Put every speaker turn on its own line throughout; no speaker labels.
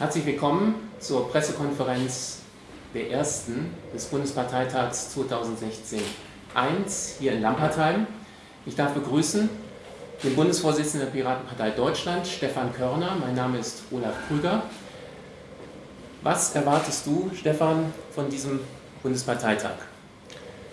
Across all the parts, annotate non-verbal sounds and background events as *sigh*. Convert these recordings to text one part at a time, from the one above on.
Herzlich willkommen zur Pressekonferenz der ersten des Bundesparteitags 2016 1 hier in Lampertheim. Ich darf begrüßen den Bundesvorsitzenden der Piratenpartei Deutschland, Stefan Körner. Mein Name ist Olaf Krüger. Was erwartest du, Stefan, von diesem Bundesparteitag?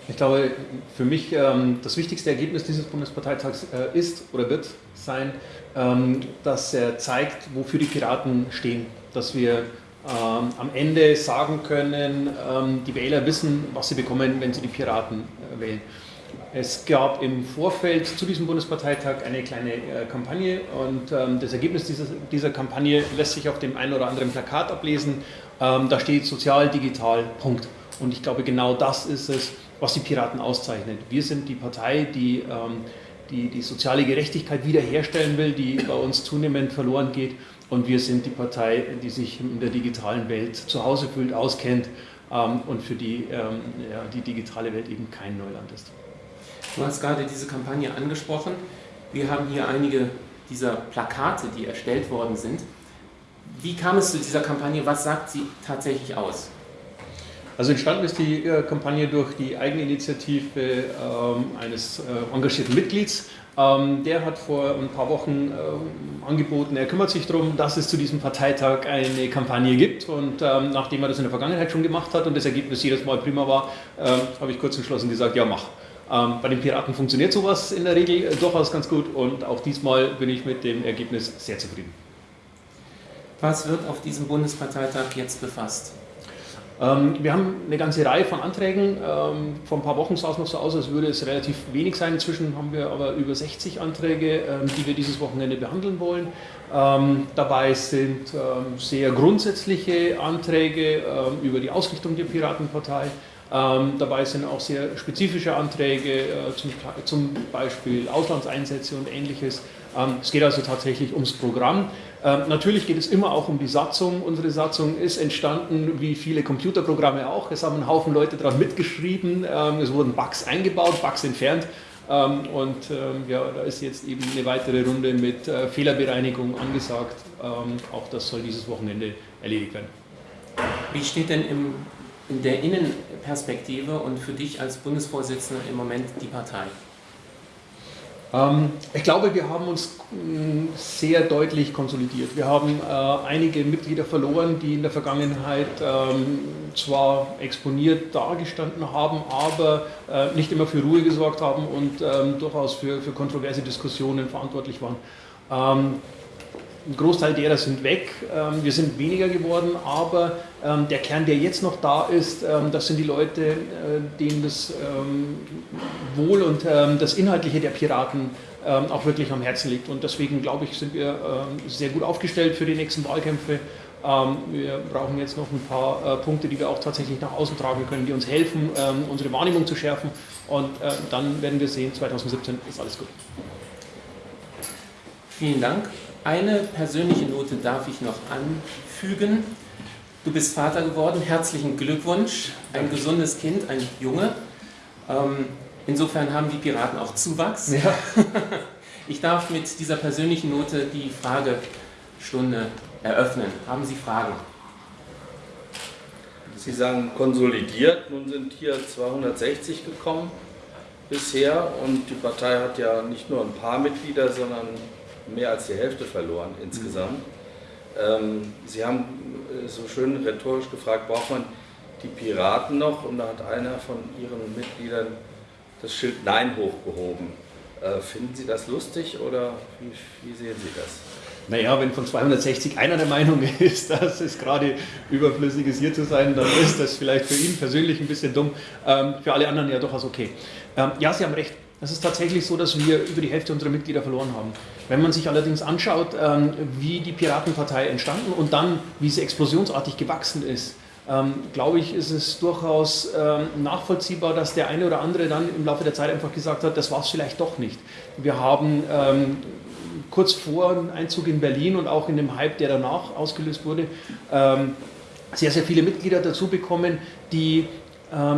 Ich glaube, für mich ähm, das wichtigste Ergebnis dieses Bundesparteitags äh, ist oder wird sein, ähm, dass er zeigt, wofür die Piraten stehen. Dass wir ähm, am Ende sagen können, ähm, die Wähler wissen, was sie bekommen, wenn sie die Piraten äh, wählen. Es gab im Vorfeld zu diesem Bundesparteitag eine kleine äh, Kampagne und ähm, das Ergebnis dieser, dieser, Kampagne lässt sich auf dem einen oder anderen Plakat ablesen. Ähm, da steht sozial, digital, Punkt. Und ich glaube, genau das ist es, was die Piraten auszeichnet. Wir sind die Partei, die ähm, die, die soziale Gerechtigkeit wiederherstellen will, die bei uns zunehmend verloren geht. Und wir sind die Partei, die sich in der digitalen Welt zu Hause fühlt, auskennt ähm, und für die ähm, ja, die digitale Welt eben kein Neuland ist.
Du hast gerade diese Kampagne angesprochen. Wir haben hier einige dieser Plakate, die erstellt worden sind. Wie kam es zu dieser Kampagne? Was sagt sie tatsächlich aus?
Also entstanden ist die äh, Kampagne durch die Eigeninitiative ähm, eines äh, engagierten Mitglieds. Ähm, der hat vor ein paar Wochen ähm, angeboten, er kümmert sich darum, dass es zu diesem Parteitag eine Kampagne gibt. Und ähm, nachdem er das in der Vergangenheit schon gemacht hat und das Ergebnis jedes Mal prima war, ähm, habe ich kurz entschlossen gesagt, ja mach. Ähm, bei den Piraten funktioniert sowas in der Regel äh, durchaus ganz gut und auch diesmal bin ich mit dem Ergebnis sehr zufrieden.
Was wird auf diesem Bundesparteitag jetzt befasst?
Ähm, wir haben eine ganze Reihe von Anträgen. Ähm, vor ein paar Wochen sah es noch so aus, als würde es relativ wenig sein. Inzwischen haben wir aber über 60 Anträge, ähm, die wir dieses Wochenende behandeln wollen. dabei sind sehr grundsätzliche Anträge über die Ausrichtung der Piratenpartei. dabei sind auch sehr spezifische Anträge, äh, zum, zum Beispiel Auslandseinsätze und ähnliches. es geht also tatsächlich ums Programm. Ähm, natürlich geht es immer auch um die Satzung. Unsere Satzung ist entstanden wie viele Computerprogramme auch. Es haben einen Haufen Leute daran mitgeschrieben. Ähm, es wurden Bugs eingebaut, Bugs entfernt. Ähm, und ähm, ja, da ist jetzt eben eine weitere Runde mit äh, Fehlerbereinigung angesagt. Ähm, auch das soll dieses Wochenende erledigt werden.
Wie steht denn im, in der Innenperspektive und für dich als Bundesvorsitzender im Moment die Partei?
Ähm, ich glaube, wir haben uns mm, sehr deutlich konsolidiert. Wir haben äh, einige Mitglieder verloren, die in der Vergangenheit ähm, zwar exponiert dargestanden haben, aber äh, nicht immer für Ruhe gesorgt haben und ähm, durchaus für kontroverse Diskussionen verantwortlich waren. Ein Großteil derer sind weg, ähm, wir sind weniger geworden, aber ähm, der Kern, der jetzt noch da ist, ähm, das sind die Leute, äh, denen das Wohl und das Inhaltliche der Piraten auch wirklich am Herzen liegt. Und deswegen, glaube ich, sind wir sehr gut aufgestellt für die nächsten Wahlkämpfe. Wir brauchen jetzt noch ein paar äh, Punkte, die wir auch tatsächlich nach außen tragen können, die uns helfen, unsere Wahrnehmung zu schärfen. Und äh, dann werden wir sehen, 2017 ist alles gut.
Vielen Dank. Eine persönliche Note darf ich noch anfügen. Du bist Vater geworden, herzlichen Glückwunsch. Ein gesundes Kind, ein Junge. Ähm, insofern haben die Piraten auch Zuwachs. Ja. *laughs* Ich darf mit dieser persönlichen Note die Fragestunde eröffnen. Haben Sie Fragen?
Sie sagen konsolidiert, nun sind hier 260 gekommen bisher und die Partei hat ja nicht nur ein paar Mitglieder, sondern mehr als die Hälfte verloren insgesamt. Ähm, Sie haben äh, so schön rhetorisch gefragt, braucht man die Piraten noch? Und da hat einer von Ihren Mitgliedern das Schild Nein hochgehoben. Äh, finden Sie das lustig oder wie, wie sehen Sie das?
Naja, wenn von 260 einer der Meinung *laughs* ist, dass es gerade überflüssig ist, hier zu sein, dann ist das vielleicht für ihn persönlich ein bisschen dumm, ähm, für alle anderen ja durchaus okay. Ähm, ja, Sie haben recht, es ist tatsächlich so, dass wir über die Hälfte unserer Mitglieder verloren haben. Wenn man sich allerdings anschaut, ähm, wie die Piratenpartei entstanden und dann, wie sie explosionsartig gewachsen ist, ähm, glaube ich, ist es durchaus ähm, nachvollziehbar, dass der eine oder andere dann im Laufe der Zeit einfach gesagt hat, das war es vielleicht doch nicht. Wir haben kurz vor dem Einzug in Berlin und auch in dem Hype, der danach ausgelöst wurde, sehr, sehr viele Mitglieder dazu bekommen, die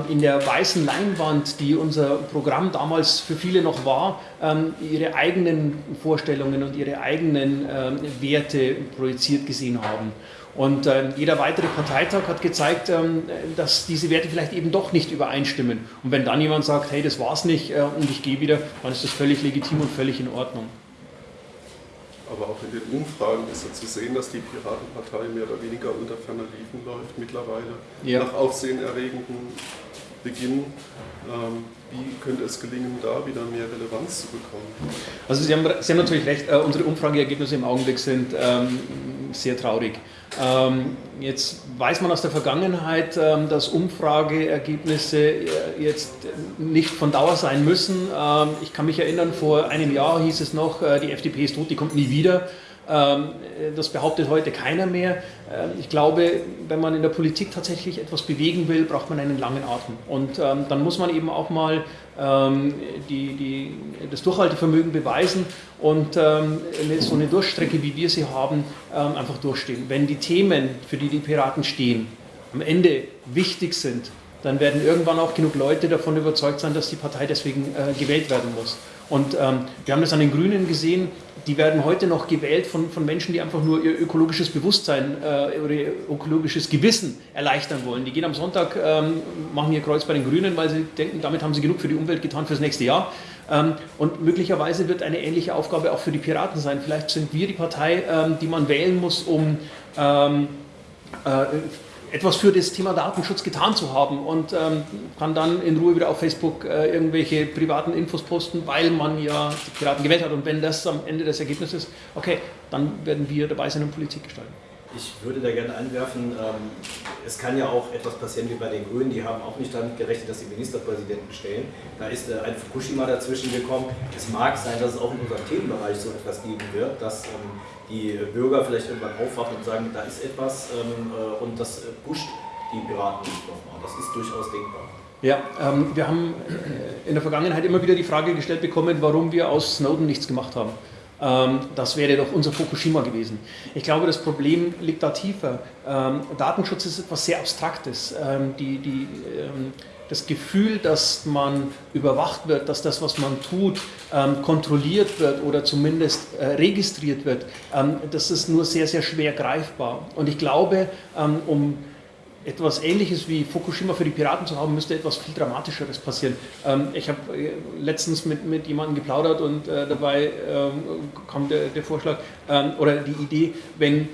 in der weißen Leinwand, die unser Programm damals für viele noch war, ähm, ihre eigenen Vorstellungen und ihre eigenen ähm, Werte projiziert gesehen haben. Und jeder weitere Parteitag hat gezeigt, ähm, dass diese Werte vielleicht eben doch nicht übereinstimmen. Und wenn dann jemand sagt, hey, das war's nicht äh, und ich gehe wieder, dann ist das völlig legitim und völlig in Ordnung.
Aber auch in den Umfragen ist ja zu sehen, dass die Piratenpartei mehr oder weniger unter ferner Liefen läuft mittlerweile. Ja. Nach aufsehenerregenden Beginn. Ähm, wie könnte es gelingen, da wieder mehr Relevanz zu bekommen?
Also Sie haben, Sie haben natürlich recht, äh, unsere Umfrageergebnisse im Augenblick sind ähm, sehr traurig. Ähm, jetzt weiß man aus der Vergangenheit, ähm, dass Umfrageergebnisse äh, jetzt nicht von Dauer sein müssen. Ähm, ich kann mich erinnern, vor einem Jahr hieß es noch, äh, die FDP ist tot, die kommt nie wieder. Ähm, das behauptet heute keiner mehr. Ähm, ich glaube, wenn man in der Politik tatsächlich etwas bewegen will, braucht man einen langen Atem. Und ähm, dann muss man eben auch mal die, die, das Durchhaltevermögen beweisen und so eine Durchstrecke, wie wir sie haben, einfach durchstehen. Wenn die Themen, für die die Piraten stehen, am Ende wichtig sind, dann werden irgendwann auch genug Leute davon überzeugt sein, dass die Partei deswegen äh, gewählt werden muss. Und ähm, wir haben das an den Grünen gesehen, die werden heute noch gewählt von, von Menschen, die einfach nur ihr ökologisches Bewusstsein äh, oder ihr ökologisches Gewissen erleichtern wollen. Die gehen am Sonntag, ähm, machen ihr Kreuz bei den Grünen, weil sie denken, damit haben sie genug für die Umwelt getan fürs nächste Jahr. Ähm, und möglicherweise wird eine ähnliche Aufgabe auch für die Piraten sein. Vielleicht sind wir die Partei, ähm, die man wählen muss, um ähm, äh, etwas für das Thema Datenschutz getan zu haben und ähm, kann dann in Ruhe wieder auf Facebook äh, irgendwelche privaten Infos posten, weil man ja die Piraten gewählt hat. Und wenn das am Ende das Ergebnis ist, okay, dann werden wir dabei sein und Politik gestalten.
Ich würde da gerne einwerfen, ähm, es kann ja auch etwas passieren wie bei den Grünen, die haben auch nicht damit gerechnet, dass sie Ministerpräsidenten stellen. Da ist äh, ein Fukushima dazwischen gekommen. Es mag sein, dass es auch in unserem Themenbereich so etwas geben wird, dass ähm, die Bürger vielleicht irgendwann aufwachen und sagen, da ist etwas ähm, äh, und das pusht die Piraten nicht nochmal. Das ist durchaus denkbar.
Ja, ähm, wir haben äh, in der Vergangenheit immer wieder die Frage gestellt bekommen, warum wir aus Snowden nichts gemacht haben. Ähm, das wäre doch unser Fukushima gewesen. Ich glaube, das Problem liegt da tiefer. Ähm, Datenschutz ist etwas sehr Abstraktes. Ähm, die, die, das Gefühl, dass man überwacht wird, dass das, was man tut, kontrolliert wird oder zumindest äh, registriert wird, das ist nur sehr, sehr schwer greifbar. Und ich glaube, um etwas Ähnliches wie Fukushima für die Piraten zu haben, müsste etwas viel Dramatischeres passieren. Ähm, ich habe äh, letztens mit, mit jemandem geplaudert und äh, dabei ähm, kam der, der Vorschlag ähm, oder die Idee, wenn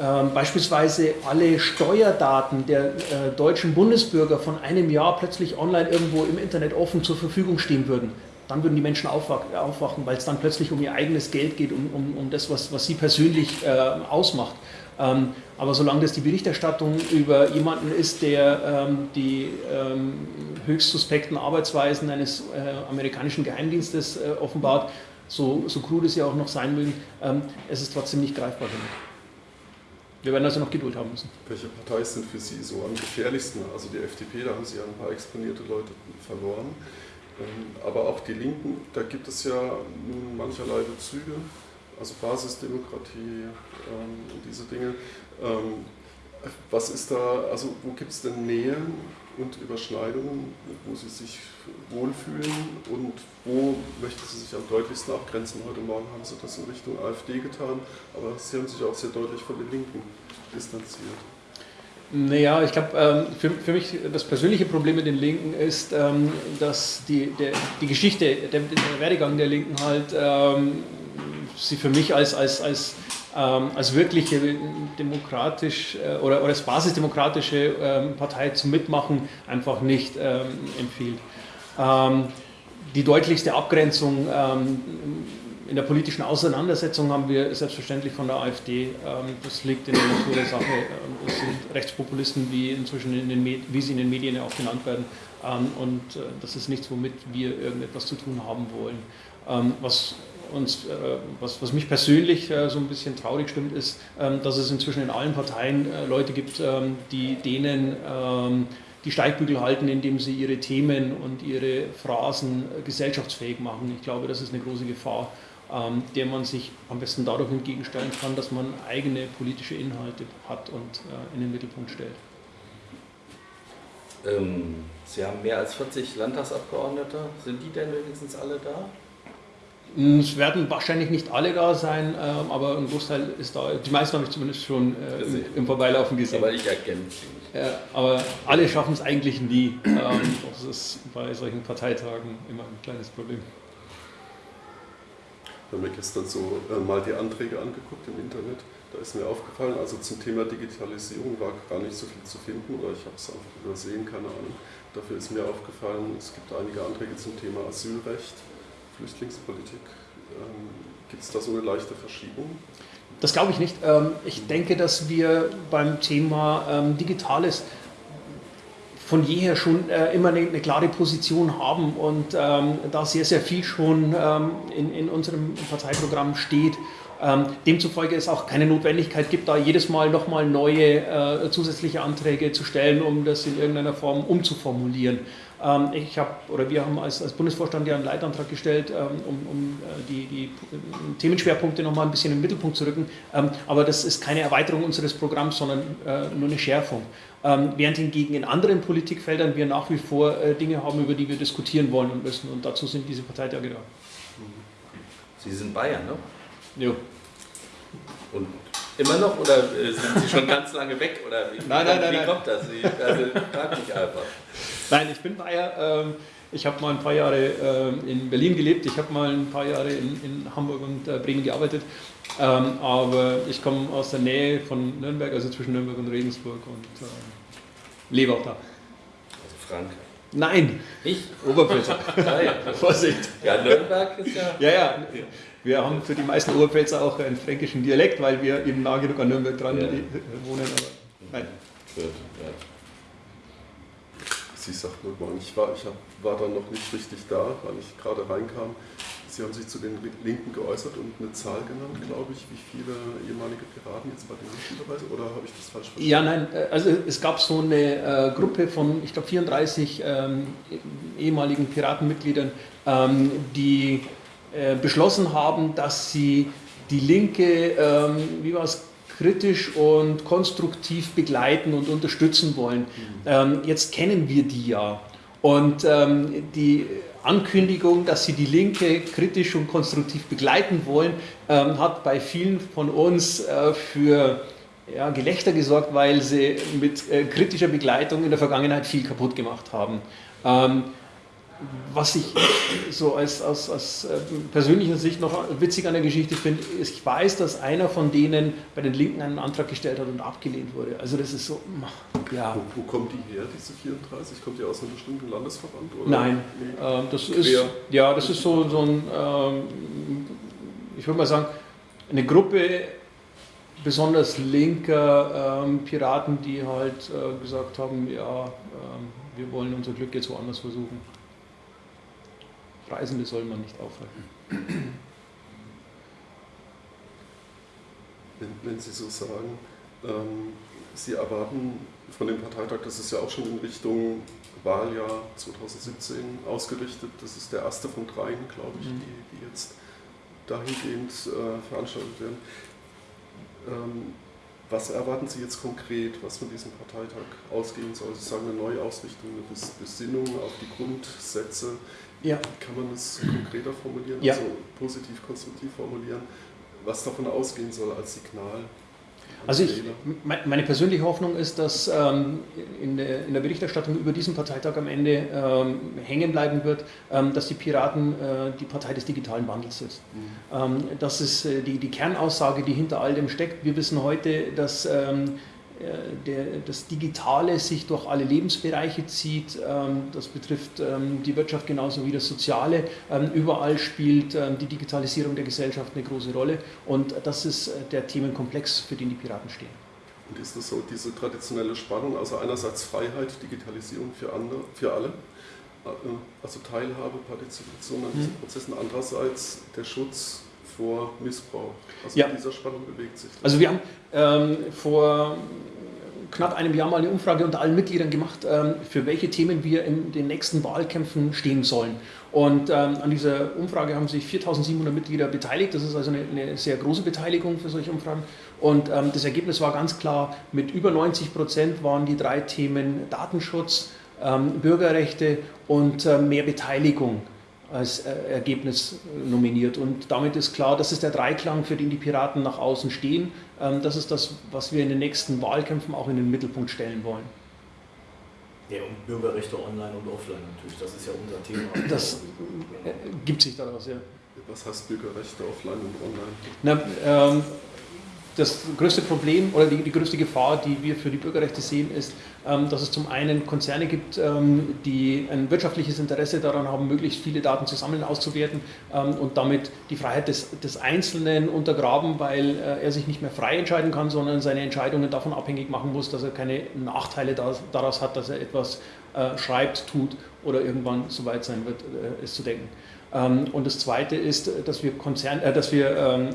ähm, beispielsweise alle Steuerdaten der äh, deutschen Bundesbürger von einem Jahr plötzlich online irgendwo im Internet offen zur Verfügung stehen würden, dann würden die Menschen aufwachen, weil es dann plötzlich um ihr eigenes Geld geht, um, um, um das, was, was sie persönlich äh, ausmacht. Ähm, aber solange das die Berichterstattung über jemanden ist, der ähm, die ähm, höchst suspekten Arbeitsweisen eines äh, amerikanischen Geheimdienstes äh, offenbart, so, so krude sie auch noch sein mögen, ähm, es ist trotzdem nicht greifbar genug. Wir werden also noch Geduld haben müssen.
Welche Partei sind für Sie so am gefährlichsten? Also die FDP, da haben Sie ja ein paar exponierte Leute verloren. Ähm, aber auch die Linken, da gibt es ja nun mancherlei Bezüge also Basisdemokratie ähm, und diese Dinge. Ähm, was ist da, also wo gibt es denn Nähen und Überschneidungen, wo Sie sich wohlfühlen und wo möchten Sie sich am deutlichsten abgrenzen? Heute Morgen haben Sie das in Richtung AfD getan, aber Sie haben sich auch sehr deutlich von den Linken distanziert.
Naja, ich glaube, ähm, für, für mich das persönliche Problem mit den Linken ist, ähm, dass die, der, die Geschichte, der, der Werdegang der Linken halt ähm, sie für mich als, als, als, ähm, als wirkliche demokratisch äh, oder, oder als basisdemokratische ähm, Partei zum Mitmachen einfach nicht ähm, empfiehlt. Ähm, die deutlichste Abgrenzung ähm, in der politischen Auseinandersetzung haben wir selbstverständlich von der AfD. Ähm, das liegt in der Natur der Sache. Es sind Rechtspopulisten, wie, inzwischen in den wie sie in den Medien auch genannt werden. Und äh, das ist nichts, womit wir irgendetwas zu tun haben wollen. Was uns, äh, was, was mich persönlich äh, so ein bisschen traurig stimmt, ist, ähm, dass es inzwischen in allen Parteien äh, Leute gibt, ähm, die denen ähm, die Steigbügel halten, indem sie ihre Themen und ihre Phrasen gesellschaftsfähig machen. Ich glaube, das ist eine große Gefahr, der man sich am besten dadurch entgegenstellen kann, dass man eigene politische Inhalte hat und in den Mittelpunkt stellt.
Sie haben mehr als 40 Landtagsabgeordnete. Sind die denn wenigstens alle da?
Es werden wahrscheinlich nicht alle da sein, ähm, aber ein Großteil ist da. Die meisten habe ich zumindest schon äh, im, im, Vorbeilaufen gesehen.
Aber ich erkenne sie nicht.
Äh, aber alle schaffen es eigentlich nie. Ähm, das ist bei solchen Parteitagen immer ein kleines Problem.
Ich habe mir gestern so äh, mal die Anträge angeguckt im Internet. Da ist mir aufgefallen, also zum Thema Digitalisierung war gar nicht so viel zu finden oder ich habe es einfach übersehen, keine Ahnung. Dafür ist mir aufgefallen, es gibt einige Anträge zum Thema Asylrecht Flüchtlingspolitik. Ähm, Gibt es da so eine leichte Verschiebung?
Das glaube ich nicht. Ähm, ich denke, dass wir beim Thema ähm, Digitales von jeher schon äh, immer eine, eine, klare Position haben und ähm, da sehr, sehr viel schon ähm, in, in unserem Parteiprogramm steht. Ähm, demzufolge es auch keine Notwendigkeit gibt, da jedes Mal nochmal neue äh, zusätzliche Anträge zu stellen, um das in irgendeiner Form umzuformulieren. Ähm, ich habe, oder wir haben als, als, Bundesvorstand ja einen Leitantrag gestellt, ähm, um, um äh, die, die, Themenschwerpunkte nochmal ein bisschen im Mittelpunkt zu rücken. Ähm, aber das ist keine Erweiterung unseres Programms, sondern äh, nur eine Schärfung. während hingegen in anderen Politikfeldern wir nach wie vor äh, Dinge haben, über die wir diskutieren wollen und müssen. Und dazu sind diese Parteitage da.
Sie sind Bayern, ne?
Ja.
Und immer noch oder sind Sie schon ganz lange weg? Oder wie,
nein, nein, nein,
wie kommt das? Ich, also, frag mich einfach.
Nein, ich bin Bayer. Ähm, ich habe mal ein paar Jahre ähm, in Berlin gelebt, ich habe mal ein paar Jahre in, in Hamburg und äh, Bremen gearbeitet, ähm, aber ich komme aus der Nähe von Nürnberg, also zwischen Nürnberg und Regensburg und lebe auch da.
Also Frank.
Nein,
ich?
Oberpfälzer. *laughs* Vorsicht.
Ja, Nürnberg ist ja.
Ja, ja. Wir haben für die meisten Oberpfälzer auch einen fränkischen Dialekt, weil wir eben nah genug an Nürnberg dran ja. wohnen. Aber nein. Ja.
Sie sagt nur mal, ich war, ich hab, war dann noch nicht richtig da, weil ich gerade reinkam. Sie haben sich zu den Linken geäußert und eine Zahl genannt, glaube ich, wie viele ehemalige Piraten jetzt bei den Linken dabei sind, oder habe ich das falsch verstanden?
Ja, nein, äh, also es gab so eine äh, Gruppe von, ich glaube, 34 ähm, ehemaligen Piratenmitgliedern, ähm, die äh, beschlossen haben, dass sie die Linke, ähm, wie war es, kritisch und konstruktiv begleiten und unterstützen wollen. Ähm, jetzt kennen wir die ja. Und ähm, die Ankündigung, dass sie die Linke kritisch und konstruktiv begleiten wollen, ähm, hat bei vielen von uns äh, für ja, Gelächter gesorgt, weil sie mit äh, kritischer Begleitung in der Vergangenheit viel kaputt gemacht haben. Ähm, was ich so als, aus, aus äh, persönlicher Sicht noch witzig an der Geschichte finde, ist, ich weiß, dass einer von denen bei den Linken einen Antrag gestellt hat und abgelehnt wurde. Also das ist so,
ja. Wo, wo kommt die her, diese 34? Kommt die aus einem bestimmten Landesverband?
Oder? Nein, äh, das Quer. ist, ja, das ist so, so ein, ähm, ich würde mal sagen, eine Gruppe besonders linker ähm, Piraten, die halt äh, gesagt haben, ja, ähm, wir wollen unser Glück jetzt woanders versuchen. Reisende soll man nicht aufhalten.
Wenn, wenn Sie so sagen, ähm, Sie erwarten von dem Parteitag, das ist ja auch schon in Richtung Wahljahr 2017 ausgerichtet. Das ist der erste von dreien, glaube ich, mhm. die, die, jetzt dahingehend äh, veranstaltet werden. Ähm, was erwarten Sie jetzt konkret, was von diesem Parteitag ausgehen soll? Sie sagen eine Neuausrichtung, eine Besinnung auf die Grundsätze ja. Kann man das konkreter formulieren,
ja.
also positiv, konstruktiv formulieren, was davon ausgehen soll als Signal?
Also ich, meine persönliche Hoffnung ist, dass ähm, in, der, Berichterstattung über diesen Parteitag am Ende ähm, hängen bleiben wird, ähm, dass die Piraten äh, die Partei des digitalen Wandels ist. Mhm. Das ist äh, die, Kernaussage, die hinter all dem steckt. Wir wissen heute, dass der, das Digitale sich durch alle Lebensbereiche zieht. Ähm, das betrifft ähm, die Wirtschaft genauso wie das Soziale. Ähm, überall spielt die Digitalisierung der Gesellschaft eine große Rolle und das ist äh, der Themenkomplex, für den die Piraten stehen.
Und ist das so diese traditionelle Spannung, also einerseits Freiheit, Digitalisierung für, andere, für alle, äh, also Teilhabe, Partizipation an diesen mhm. Prozessen, andererseits der Schutz vor Missbrauch. Also
ja.
dieser Spannung bewegt sich. Das.
Also wir haben ähm, vor knapp einem Jahr mal eine Umfrage unter allen Mitgliedern gemacht, ähm, für welche Themen wir in den nächsten Wahlkämpfen stehen sollen. Und ähm, an dieser Umfrage haben sich 4700 Mitglieder beteiligt. Das ist also eine, eine sehr große Beteiligung für solche Umfragen. Und ähm, das Ergebnis war ganz klar, mit über 90 Prozent waren die drei Themen Datenschutz, ähm, Bürgerrechte und äh, mehr Beteiligung als äh, Ergebnis nominiert. Und damit ist klar, das ist der Dreiklang, für den die Piraten nach außen stehen. Ähm, das ist das, was wir in den nächsten Wahlkämpfen auch in den Mittelpunkt stellen wollen.
Ja, und Bürgerrechte online und offline natürlich, das ist ja unser Thema. *clears throat*
Das äh, gibt sich daraus, ja.
Was heißt Bürgerrechte offline und online?
Na, ähm, das größte Problem oder die, die, größte Gefahr, die wir für die Bürgerrechte sehen, ist, ähm, dass es zum einen Konzerne gibt, ähm, die ein wirtschaftliches Interesse daran haben, möglichst viele Daten zu sammeln, auszuwerten ähm, und damit die Freiheit des, des Einzelnen untergraben, weil äh, er sich nicht mehr frei entscheiden kann, sondern seine Entscheidungen davon abhängig machen muss, dass er keine Nachteile daraus hat, dass er etwas äh, schreibt, tut oder irgendwann so weit sein wird, äh, es zu denken. Ähm, und das Zweite ist, dass wir, Konzern, äh, dass wir ähm, äh,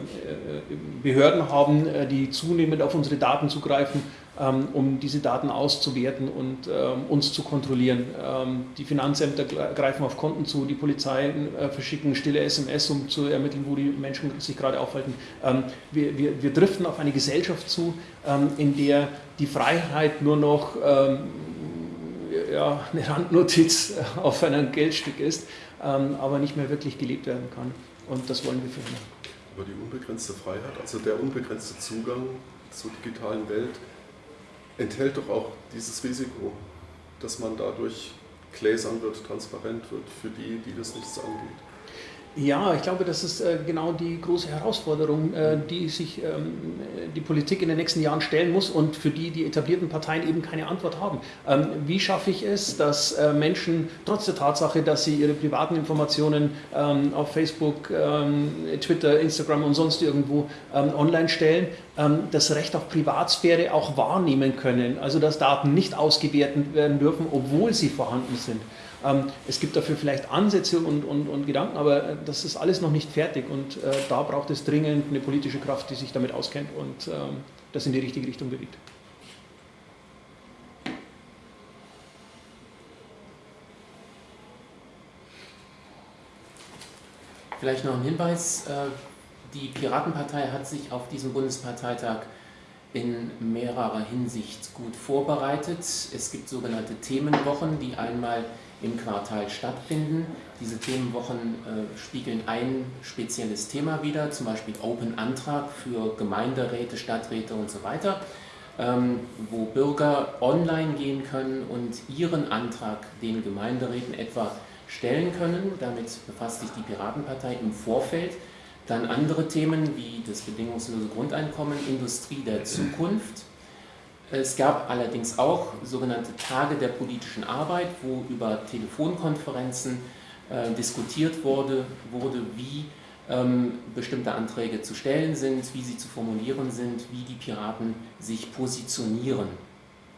Behörden haben, äh, die zunehmend auf unsere Daten zugreifen, ähm, um diese Daten auszuwerten und ähm, uns zu kontrollieren. Ähm, die Finanzämter greifen auf Konten zu, die Polizei äh, verschicken stille SMS, um zu ermitteln, wo die Menschen sich gerade aufhalten. Ähm, wir, wir, wir driften auf eine Gesellschaft zu, in der die Freiheit nur noch ja, eine Randnotiz *laughs* auf einem Geldstück ist ähm, aber nicht mehr wirklich gelebt werden kann. Und das wollen wir verhindern.
Aber die unbegrenzte Freiheit, also der unbegrenzte Zugang zur digitalen Welt, enthält doch auch dieses Risiko, dass man dadurch gläsern wird, transparent wird für die, die das nichts angeht.
Ja, ich glaube, das ist äh, genau die große Herausforderung, äh, die sich ähm, die Politik in den nächsten Jahren stellen muss und für die die etablierten Parteien eben keine Antwort haben. Ähm, wie schaffe ich es, dass äh, Menschen trotz der Tatsache, dass sie ihre privaten Informationen ähm, auf Facebook, Twitter, Instagram und sonst irgendwo online stellen, das Recht auf Privatsphäre auch wahrnehmen können, also dass Daten nicht ausgewertet werden dürfen, obwohl sie vorhanden sind. Ähm, es gibt dafür vielleicht Ansätze und, und, und, Gedanken, aber äh, das ist alles noch nicht fertig und äh, da braucht es dringend eine politische Kraft, die sich damit auskennt und ähm, das in die richtige Richtung bewegt.
Vielleicht noch ein Hinweis. Äh, die Piratenpartei hat sich auf diesem Bundesparteitag in mehrerer Hinsicht gut vorbereitet. Es gibt sogenannte Themenwochen, die einmal im Quartal stattfinden. Diese Themenwochen äh, spiegeln ein spezielles Thema wider, zum Beispiel Open Antrag für Gemeinderäte, Stadträte und so weiter, ähm, wo Bürger online gehen können und ihren Antrag den Gemeinderäten etwa stellen können. Damit befasst sich die Piratenpartei im Vorfeld. Dann andere Themen wie das bedingungslose Grundeinkommen, Industrie der Zukunft, es gab allerdings auch sogenannte Tage der politischen Arbeit, wo über Telefonkonferenzen äh, diskutiert wurde, wurde wie ähm, bestimmte Anträge zu stellen sind, wie sie zu formulieren sind, wie die Piraten sich positionieren.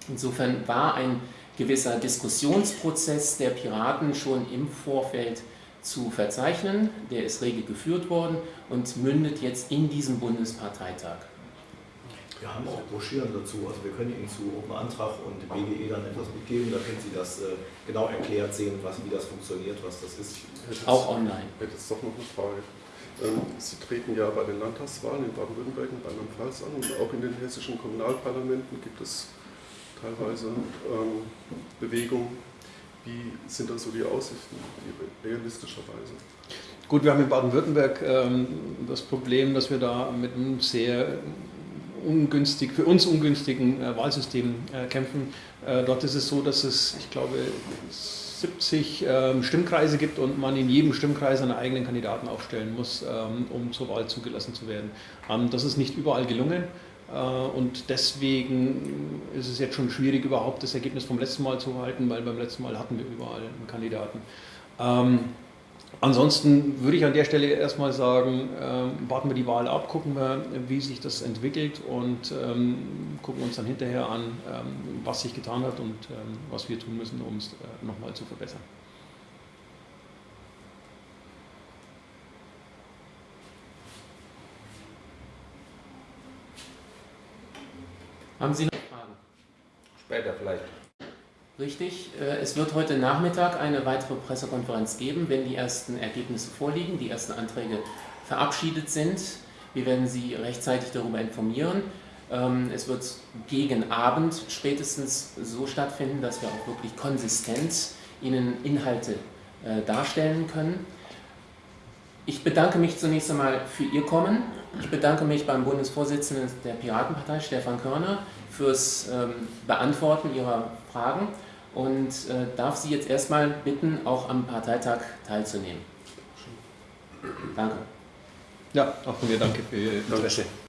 Insofern war ein gewisser Diskussionsprozess der Piraten schon im Vorfeld zu verzeichnen, der ist rege geführt worden und mündet jetzt in diesem Bundesparteitag.
Wir haben auch Broschüren dazu, also wir können Ihnen zu Open Antrag und BGE dann etwas mitgeben, da können Sie das äh, genau erklärt sehen, was, wie das funktioniert, was das ist.
Auch online.
Ich hätte jetzt doch noch eine Frage. Ähm, Sie treten ja bei den Landtagswahlen in Baden-Württemberg und Rheinland-Pfalz an und auch in den hessischen Kommunalparlamenten gibt es teilweise ähm, Bewegungen. Wie sind da so die Aussichten, realistischerweise?
Gut, wir haben in Baden-Württemberg ähm, das Problem, dass wir da mit einem sehr ungünstig, für uns ungünstigen äh, Wahlsystem äh, kämpfen. Äh, dort ist es so, dass es, ich glaube, 70 ähm, Stimmkreise gibt und man in jedem Stimmkreis einen eigenen Kandidaten aufstellen muss, ähm, um zur Wahl zugelassen zu werden. Ähm, das ist nicht überall gelungen. Und deswegen ist es jetzt schon schwierig, überhaupt das Ergebnis vom letzten Mal zu halten, weil beim letzten Mal hatten wir überall einen Kandidaten. Ansonsten würde ich an der Stelle erstmal sagen, äh, warten wir die Wahl ab, gucken wir, wie sich das entwickelt und ähm, gucken uns dann hinterher an, ähm, was sich getan hat und ähm, was wir tun müssen, um es äh, nochmal zu verbessern.
Haben Sie noch Fragen?
Später vielleicht.
Richtig. Äh, es wird heute Nachmittag eine weitere Pressekonferenz geben, wenn die ersten Ergebnisse vorliegen, die ersten Anträge verabschiedet sind. Wir werden Sie rechtzeitig darüber informieren. Ähm, es wird gegen Abend spätestens so stattfinden, dass wir auch wirklich konsistent Ihnen Inhalte äh, darstellen können. Ich bedanke mich zunächst einmal für Ihr Kommen. Ich bedanke mich beim Bundesvorsitzenden der Piratenpartei, Stefan Körner, fürs ähm, Beantworten Ihrer Fragen und äh, darf Sie jetzt erstmal bitten, auch am Parteitag teilzunehmen. Danke.
Ja, auch von mir danke für Ihr Interesse.
Danke.